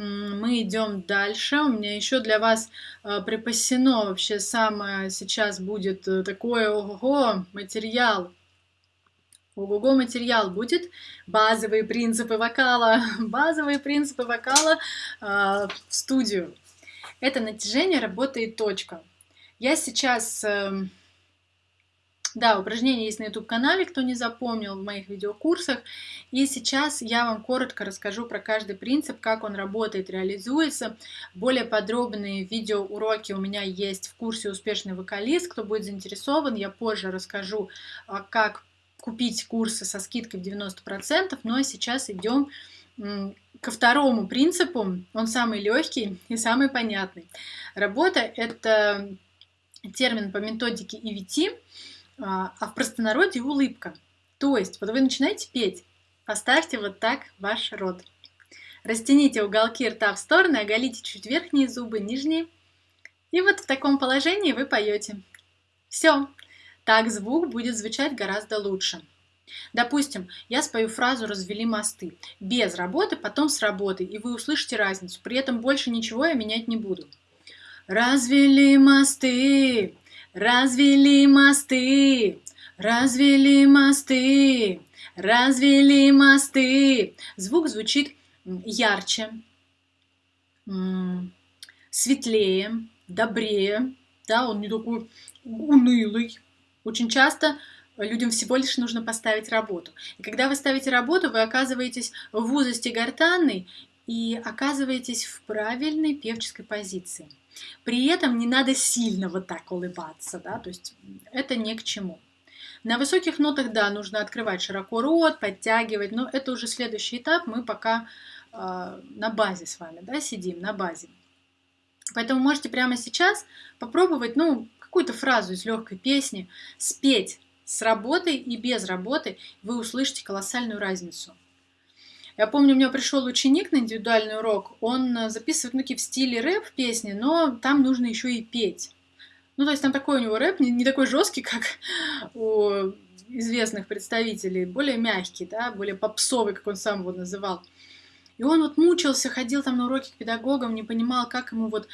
мы идем дальше. У меня еще для вас э, припасено вообще самое сейчас будет э, такое ого материал. Ого-го материал будет. Базовые принципы вокала. Базовые принципы вокала э, в студию. Это натяжение, работа и точка. Я сейчас... Э, да, упражнения есть на YouTube-канале, кто не запомнил, в моих видеокурсах. И сейчас я вам коротко расскажу про каждый принцип, как он работает, реализуется. Более подробные видеоуроки у меня есть в курсе «Успешный вокалист». Кто будет заинтересован, я позже расскажу, а, как купить курсы со скидкой в 90%. Но ну, а сейчас идем ко второму принципу. Он самый легкий и самый понятный. Работа – это термин по методике EVT – а, а в простонародье улыбка. То есть, вот вы начинаете петь, поставьте вот так ваш рот. Растяните уголки рта в стороны, оголите чуть верхние зубы, нижние. И вот в таком положении вы поете. Все. Так звук будет звучать гораздо лучше. Допустим, я спою фразу «развели мосты» без работы, потом с работой, и вы услышите разницу. При этом больше ничего я менять не буду. Развели мосты, Развели мосты, развели мосты, развели мосты. Звук звучит ярче, светлее, добрее. Да, он не такой унылый. Очень часто людям всего лишь нужно поставить работу. И когда вы ставите работу, вы оказываетесь в узости гортанной и оказываетесь в правильной певческой позиции. При этом не надо сильно вот так улыбаться, да, то есть это ни к чему. На высоких нотах, да, нужно открывать широко рот, подтягивать, но это уже следующий этап, мы пока э, на базе с вами, да, сидим, на базе. Поэтому можете прямо сейчас попробовать, ну, какую-то фразу из легкой песни спеть с работой и без работы, вы услышите колоссальную разницу. Я помню, у меня пришел ученик на индивидуальный урок, он э, записывает ну, в стиле рэп песни, но там нужно еще и петь. Ну, то есть там такой у него рэп, не, не такой жесткий, как у известных представителей, более мягкий, да, более попсовый, как он сам его называл. И он вот мучился, ходил там на уроки к педагогам, не понимал, как ему вот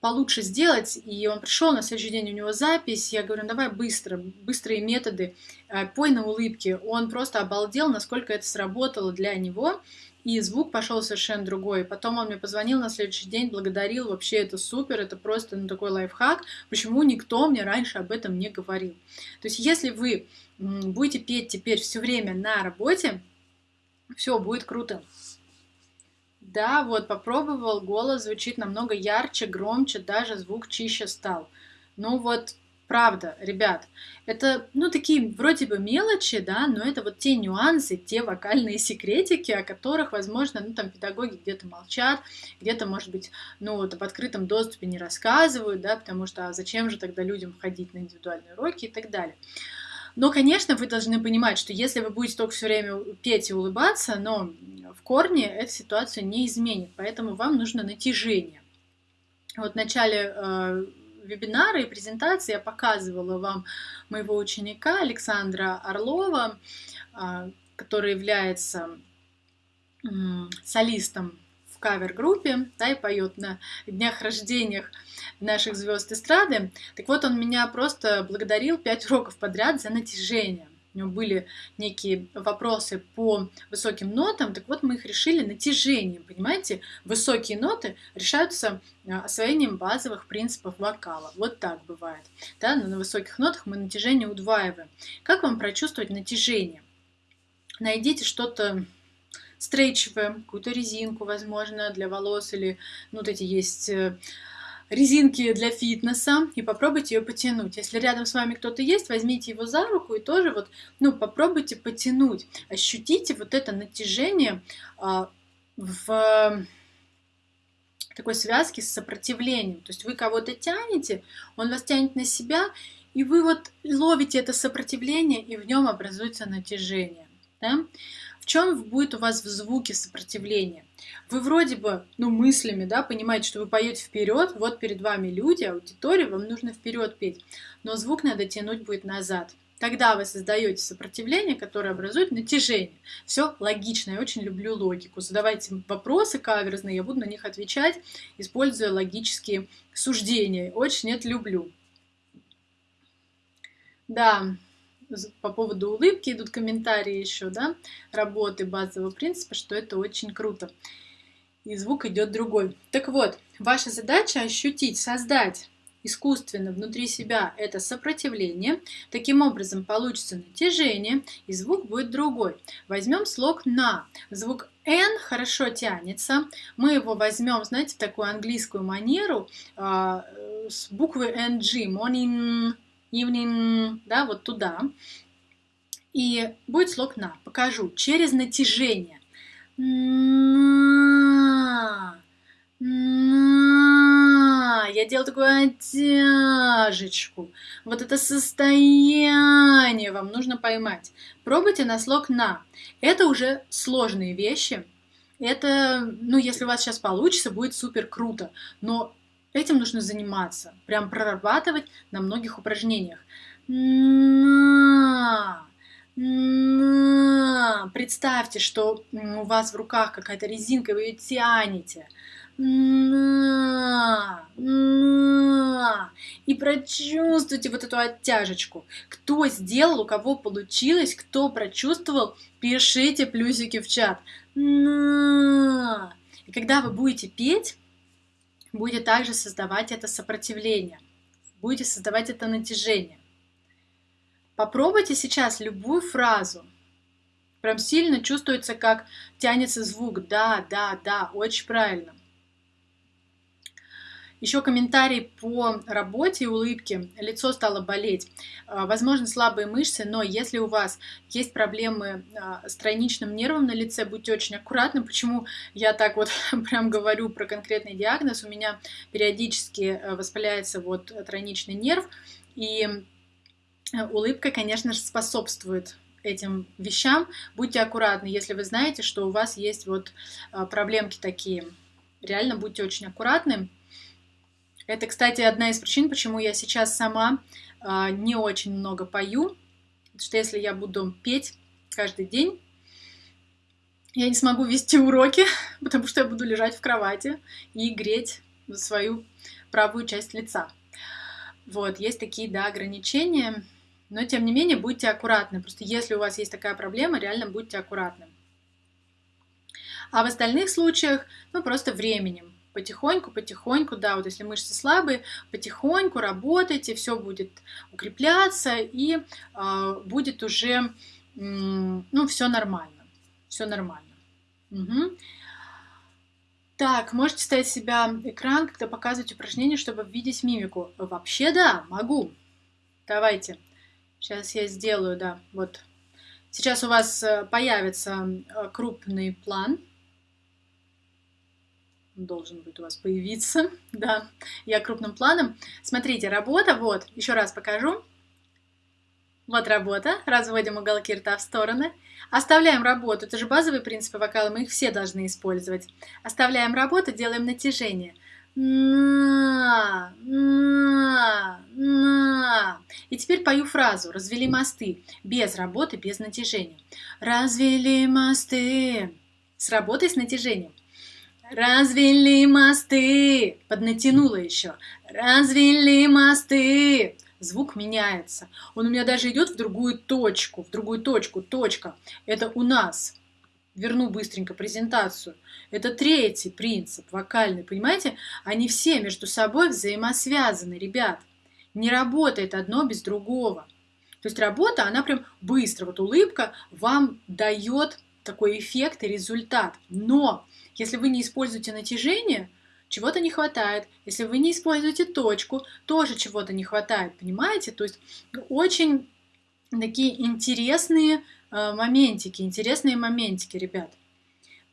получше сделать. И он пришел, на следующий день у него запись. Я говорю, ну, давай быстро, быстрые методы, э, пой на улыбке. Он просто обалдел, насколько это сработало для него. И звук пошел совершенно другой. Потом он мне позвонил на следующий день, благодарил. Вообще это супер, это просто ну, такой лайфхак. Почему никто мне раньше об этом не говорил? То есть если вы будете петь теперь все время на работе, все будет круто. Да, вот попробовал, голос звучит намного ярче, громче, даже звук чище стал. Ну вот, правда, ребят, это, ну, такие вроде бы мелочи, да, но это вот те нюансы, те вокальные секретики, о которых, возможно, ну, там педагоги где-то молчат, где-то, может быть, ну, вот в открытом доступе не рассказывают, да, потому что а зачем же тогда людям ходить на индивидуальные уроки и так далее. Но, конечно, вы должны понимать, что если вы будете только все время петь и улыбаться, но в корне эта ситуация не изменит, поэтому вам нужно натяжение. Вот в начале э, вебинара и презентации я показывала вам моего ученика Александра Орлова, э, который является э, солистом в кавер-группе, да, и поет на днях рождениях наших звезд эстрады. Так вот, он меня просто благодарил пять уроков подряд за натяжение. У него были некие вопросы по высоким нотам, так вот мы их решили натяжением, понимаете? Высокие ноты решаются а, освоением базовых принципов вокала. Вот так бывает. Да? Но на высоких нотах мы натяжение удваиваем. Как вам прочувствовать натяжение? Найдите что-то стрейчевое, какую-то резинку, возможно, для волос или ну, вот эти есть э, резинки для фитнеса и попробуйте ее потянуть. Если рядом с вами кто-то есть, возьмите его за руку и тоже вот, ну, попробуйте потянуть. Ощутите вот это натяжение а, в такой связке с сопротивлением. То есть вы кого-то тянете, он вас тянет на себя, и вы вот ловите это сопротивление, и в нем образуется натяжение. Да? Чем будет у вас в звуке сопротивление? Вы вроде бы, ну, мыслями, да, понимаете, что вы поете вперед, вот перед вами люди, аудитория, вам нужно вперед петь, но звук надо тянуть будет назад. Тогда вы создаете сопротивление, которое образует натяжение. Все логично, я очень люблю логику. Задавайте вопросы каверзные, я буду на них отвечать, используя логические суждения. Очень это люблю. Да, по поводу улыбки идут комментарии еще, да, работы базового принципа, что это очень круто. И звук идет другой. Так вот, ваша задача ощутить, создать искусственно внутри себя это сопротивление. Таким образом получится натяжение, и звук будет другой. Возьмем слог «на». Звук «н» хорошо тянется. Мы его возьмем, знаете, в такую английскую манеру э, с буквы «ng», «morning», «evening», да, вот туда. И будет слог «на». Покажу. Через натяжение. На. На. Я делаю такую оттяжечку. Вот это состояние вам нужно поймать. Пробуйте на слог «на». Это уже сложные вещи. Это, ну, если у вас сейчас получится, будет супер круто. Но этим нужно заниматься. Прям прорабатывать на многих упражнениях. Представьте, что у вас в руках какая-то резинка, вы ее тянете. И прочувствуйте вот эту оттяжечку. Кто сделал, у кого получилось, кто прочувствовал, пишите плюсики в чат. И когда вы будете петь, будете также создавать это сопротивление, будете создавать это натяжение. Попробуйте сейчас любую фразу. Прям сильно чувствуется, как тянется звук. Да, да, да, очень правильно. Еще комментарий по работе и улыбке. Лицо стало болеть. А, возможно, слабые мышцы, но если у вас есть проблемы а, с тройничным нервом на лице, будьте очень аккуратны. Почему я так вот прям говорю про конкретный диагноз? У меня периодически э, воспаляется вот тройничный нерв, и э, улыбка, конечно же, способствует этим вещам. Будьте аккуратны, если вы знаете, что у вас есть вот а, проблемки такие. Реально будьте очень аккуратны. Это, кстати, одна из причин, почему я сейчас сама э, не очень много пою. Потому что если я буду петь каждый день, я не смогу вести уроки, потому что я буду лежать в кровати и греть свою правую часть лица. Вот, есть такие, да, ограничения, но тем не менее будьте аккуратны. Просто если у вас есть такая проблема, реально будьте аккуратны. А в остальных случаях, ну, просто временем потихоньку, потихоньку, да, вот если мышцы слабые, потихоньку работайте, все будет укрепляться и э, будет уже, э, ну, все нормально, все нормально. Угу. Так, можете ставить себя экран, когда показывать упражнение, чтобы видеть мимику. Вообще да, могу. Давайте. Сейчас я сделаю, да, вот. Сейчас у вас э, появится э, крупный план должен будет у вас появиться, да, я крупным планом. Смотрите, работа, вот, еще раз покажу. Вот работа, разводим уголки рта в стороны. Оставляем работу, это же базовые принципы вокала, мы их все должны использовать. Оставляем работу, делаем натяжение. На, на, на. И теперь пою фразу «Развели мосты» без работы, без натяжения. Развели мосты с работой, с натяжением. Развели мосты. Поднатянула еще. Развели мосты. Звук меняется. Он у меня даже идет в другую точку. В другую точку. Точка. Это у нас. Верну быстренько презентацию. Это третий принцип вокальный. Понимаете? Они все между собой взаимосвязаны, ребят. Не работает одно без другого. То есть работа, она прям быстро. Вот улыбка вам дает такой эффект и результат. Но если вы не используете натяжение, чего-то не хватает. Если вы не используете точку, тоже чего-то не хватает, понимаете? То есть очень такие интересные э, моментики, интересные моментики, ребят.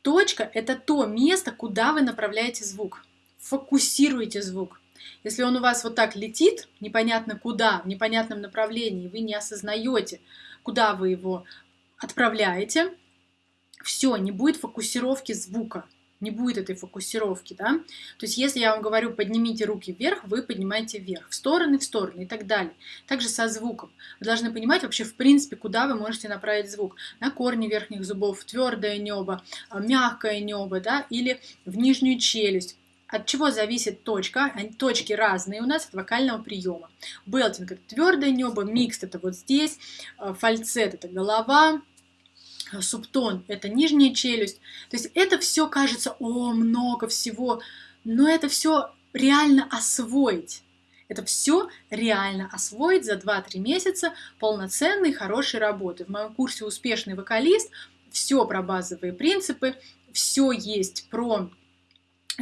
Точка – это то место, куда вы направляете звук. Фокусируйте звук. Если он у вас вот так летит, непонятно куда, в непонятном направлении, вы не осознаете, куда вы его отправляете, все, не будет фокусировки звука. Не будет этой фокусировки, да. То есть если я вам говорю, поднимите руки вверх, вы поднимаете вверх, в стороны, в стороны и так далее. Также со звуком. Вы должны понимать вообще, в принципе, куда вы можете направить звук. На корни верхних зубов, твердое небо, а, мягкое небо, да, или в нижнюю челюсть. От чего зависит точка? Точки разные у нас от вокального приема. Белтинг это твердое небо, микс это вот здесь, а, фальцет это голова, субтон – это нижняя челюсть. То есть это все кажется, о, много всего, но это все реально освоить. Это все реально освоить за 2-3 месяца полноценной, хорошей работы. В моем курсе «Успешный вокалист» все про базовые принципы, все есть про,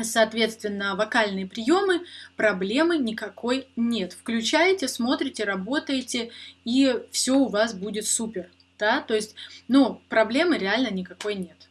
соответственно, вокальные приемы, проблемы никакой нет. Включаете, смотрите, работаете, и все у вас будет супер да, то есть, ну, проблемы реально никакой нет.